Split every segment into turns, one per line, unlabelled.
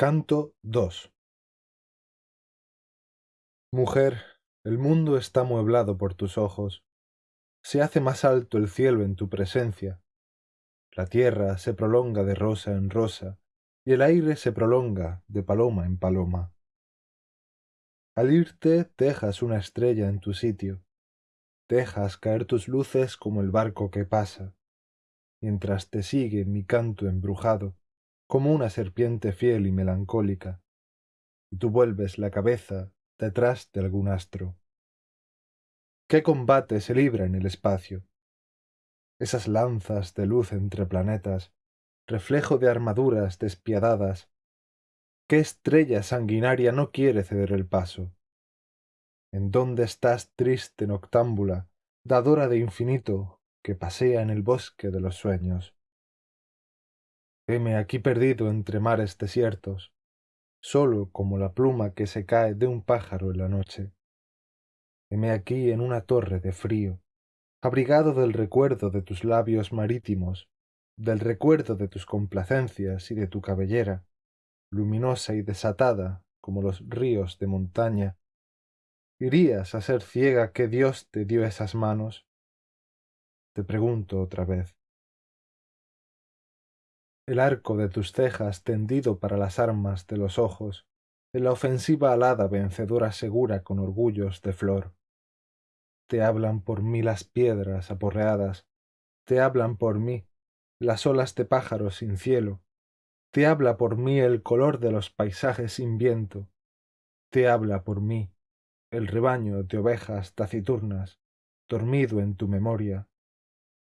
Canto II Mujer, el mundo está mueblado por tus ojos. Se hace más alto el cielo en tu presencia. La tierra se prolonga de rosa en rosa, y el aire se prolonga de paloma en paloma. Al irte dejas una estrella en tu sitio, dejas caer tus luces como el barco que pasa, mientras te sigue mi canto embrujado, como una serpiente fiel y melancólica, y tú vuelves la cabeza detrás de algún astro. ¿Qué combate se libra en el espacio? Esas lanzas de luz entre planetas, reflejo de armaduras despiadadas. ¿Qué estrella sanguinaria no quiere ceder el paso? ¿En dónde estás triste noctámbula, dadora de infinito, que pasea en el bosque de los sueños? Heme aquí perdido entre mares desiertos, solo como la pluma que se cae de un pájaro en la noche. Heme aquí en una torre de frío, abrigado del recuerdo de tus labios marítimos, del recuerdo de tus complacencias y de tu cabellera, luminosa y desatada como los ríos de montaña. ¿Irías a ser ciega que Dios te dio esas manos? Te pregunto otra vez, el arco de tus cejas tendido para las armas de los ojos, en la ofensiva alada vencedora segura con orgullos de flor. Te hablan por mí las piedras aporreadas, te hablan por mí las olas de pájaros sin cielo, te habla por mí el color de los paisajes sin viento, te habla por mí el rebaño de ovejas taciturnas, dormido en tu memoria,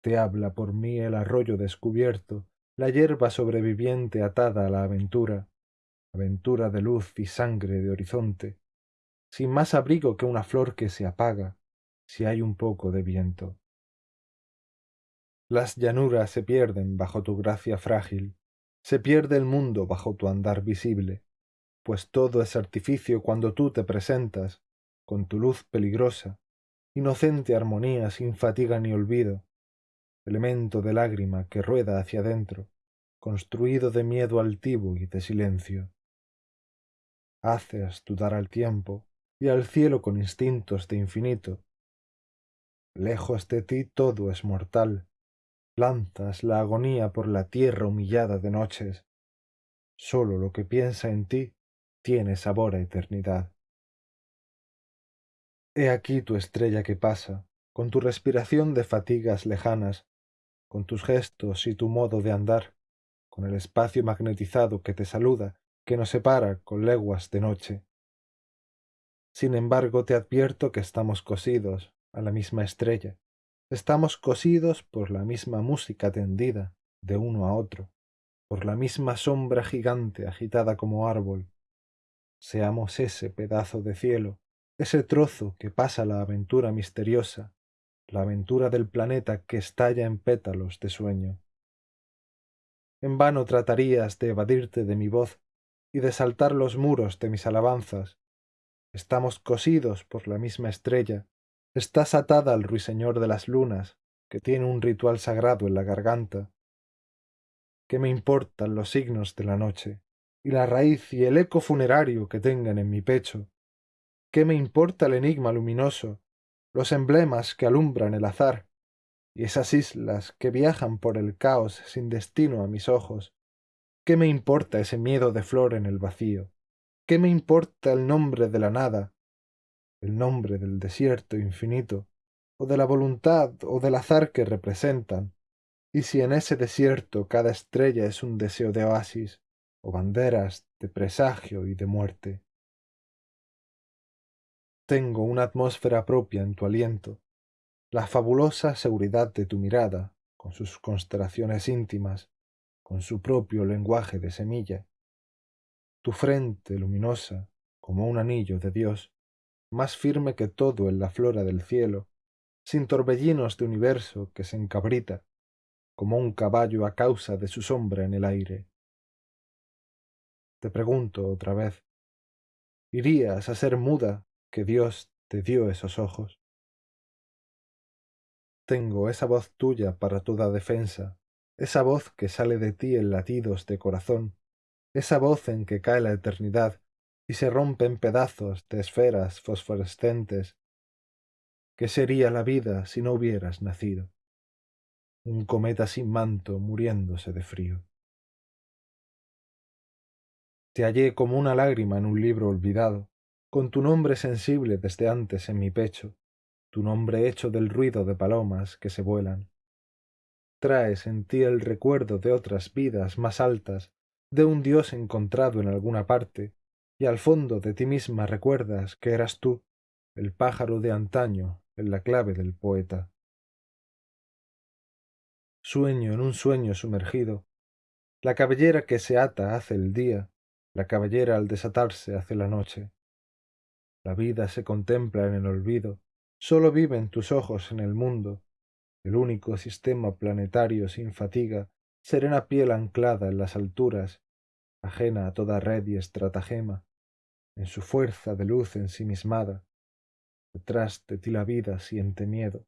te habla por mí el arroyo descubierto, la hierba sobreviviente atada a la aventura, aventura de luz y sangre de horizonte, sin más abrigo que una flor que se apaga si hay un poco de viento. Las llanuras se pierden bajo tu gracia frágil, se pierde el mundo bajo tu andar visible, pues todo es artificio cuando tú te presentas, con tu luz peligrosa, inocente armonía sin fatiga ni olvido, elemento de lágrima que rueda hacia dentro, construido de miedo altivo y de silencio. Haces dudar al tiempo y al cielo con instintos de infinito. Lejos de ti todo es mortal, lanzas la agonía por la tierra humillada de noches. Sólo lo que piensa en ti tiene sabor a eternidad. He aquí tu estrella que pasa, con tu respiración de fatigas lejanas, con tus gestos y tu modo de andar, con el espacio magnetizado que te saluda, que nos separa con leguas de noche. Sin embargo, te advierto que estamos cosidos a la misma estrella, estamos cosidos por la misma música tendida de uno a otro, por la misma sombra gigante agitada como árbol. Seamos ese pedazo de cielo, ese trozo que pasa la aventura misteriosa, la aventura del planeta que estalla en pétalos de sueño. En vano tratarías de evadirte de mi voz y de saltar los muros de mis alabanzas. Estamos cosidos por la misma estrella, estás atada al ruiseñor de las lunas, que tiene un ritual sagrado en la garganta. ¿Qué me importan los signos de la noche, y la raíz y el eco funerario que tengan en mi pecho? ¿Qué me importa el enigma luminoso los emblemas que alumbran el azar, y esas islas que viajan por el caos sin destino a mis ojos. ¿Qué me importa ese miedo de flor en el vacío? ¿Qué me importa el nombre de la nada, el nombre del desierto infinito, o de la voluntad o del azar que representan? Y si en ese desierto cada estrella es un deseo de oasis, o banderas de presagio y de muerte. Tengo una atmósfera propia en tu aliento, la fabulosa seguridad de tu mirada, con sus constelaciones íntimas, con su propio lenguaje de semilla. Tu frente luminosa, como un anillo de Dios, más firme que todo en la flora del cielo, sin torbellinos de universo que se encabrita, como un caballo a causa de su sombra en el aire. Te pregunto otra vez, ¿irías a ser muda que Dios te dio esos ojos. Tengo esa voz tuya para toda defensa, esa voz que sale de ti en latidos de corazón, esa voz en que cae la eternidad y se rompe en pedazos de esferas fosforescentes. ¿Qué sería la vida si no hubieras nacido? Un cometa sin manto muriéndose de frío. Te hallé como una lágrima en un libro olvidado, con tu nombre sensible desde antes en mi pecho, tu nombre hecho del ruido de palomas que se vuelan. Traes en ti el recuerdo de otras vidas más altas, de un Dios encontrado en alguna parte, y al fondo de ti misma recuerdas que eras tú, el pájaro de antaño, en la clave del poeta. Sueño en un sueño sumergido, la cabellera que se ata hace el día, la cabellera al desatarse hace la noche. La vida se contempla en el olvido, sólo viven tus ojos en el mundo, el único sistema planetario sin fatiga, serena piel anclada en las alturas, ajena a toda red y estratagema, en su fuerza de luz ensimismada. Detrás de ti la vida siente miedo,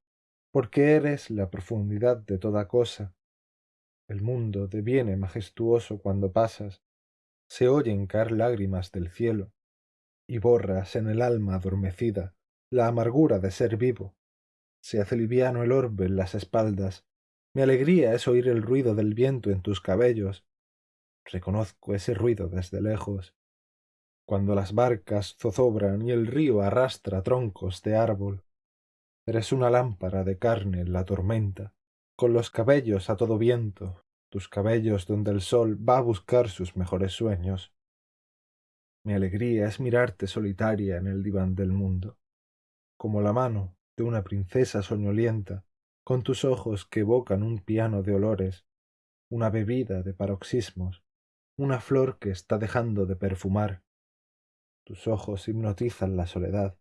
porque eres la profundidad de toda cosa. El mundo deviene majestuoso cuando pasas, se oyen caer lágrimas del cielo, y borras en el alma adormecida la amargura de ser vivo. Se hace liviano el orbe en las espaldas. Mi alegría es oír el ruido del viento en tus cabellos. Reconozco ese ruido desde lejos cuando las barcas zozobran y el río arrastra troncos de árbol. Eres una lámpara de carne en la tormenta, con los cabellos a todo viento, tus cabellos donde el sol va a buscar sus mejores sueños. Mi alegría es mirarte solitaria en el diván del mundo, como la mano de una princesa soñolienta, con tus ojos que evocan un piano de olores, una bebida de paroxismos, una flor que está dejando de perfumar, tus ojos hipnotizan la soledad,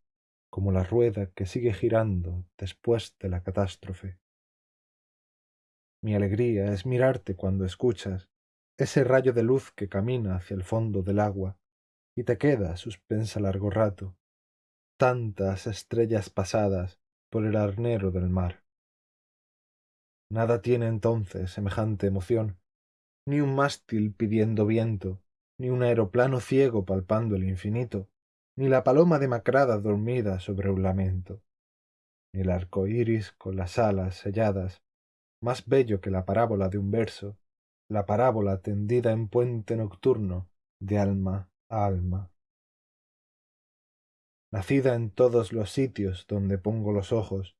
como la rueda que sigue girando después de la catástrofe. Mi alegría es mirarte cuando escuchas ese rayo de luz que camina hacia el fondo del agua y te queda suspensa largo rato, tantas estrellas pasadas por el arnero del mar. Nada tiene entonces semejante emoción, ni un mástil pidiendo viento, ni un aeroplano ciego palpando el infinito, ni la paloma demacrada dormida sobre un lamento, ni el arco iris con las alas selladas, más bello que la parábola de un verso, la parábola tendida en puente nocturno de alma alma. Nacida en todos los sitios donde pongo los ojos,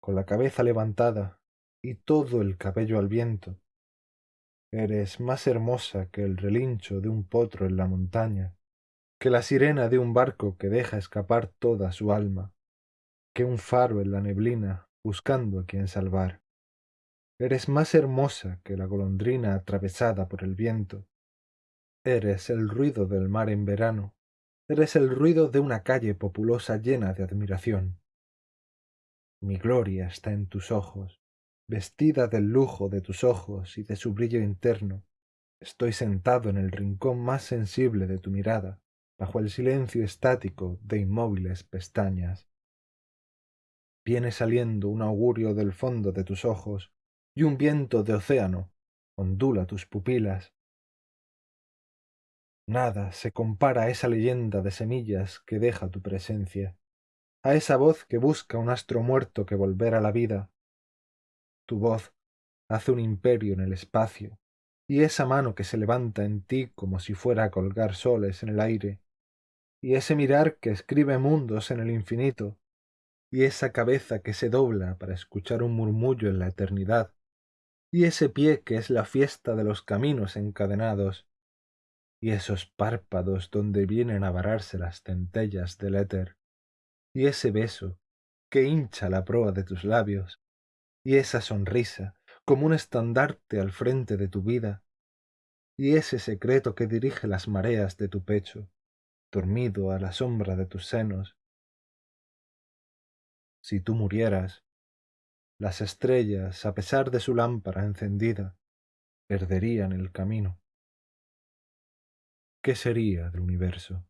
con la cabeza levantada y todo el cabello al viento, Eres más hermosa que el relincho de un potro en la montaña, que la sirena de un barco que deja escapar toda su alma, que un faro en la neblina buscando a quien salvar. Eres más hermosa que la golondrina atravesada por el viento. Eres el ruido del mar en verano. Eres el ruido de una calle populosa llena de admiración. Mi gloria está en tus ojos, vestida del lujo de tus ojos y de su brillo interno, estoy sentado en el rincón más sensible de tu mirada, bajo el silencio estático de inmóviles pestañas. Viene saliendo un augurio del fondo de tus ojos, y un viento de océano ondula tus pupilas. Nada se compara a esa leyenda de semillas que deja tu presencia, a esa voz que busca un astro muerto que volver a la vida, tu voz hace un imperio en el espacio, y esa mano que se levanta en ti como si fuera a colgar soles en el aire, y ese mirar que escribe mundos en el infinito, y esa cabeza que se dobla para escuchar un murmullo en la eternidad, y ese pie que es la fiesta de los caminos encadenados, y esos párpados donde vienen a vararse las centellas del éter, y ese beso que hincha la proa de tus labios, y esa sonrisa como un estandarte al frente de tu vida, y ese secreto que dirige las mareas de tu pecho, dormido a la sombra de tus senos. Si tú murieras, las estrellas, a pesar de su lámpara encendida, perderían el camino. ¿Qué sería del universo?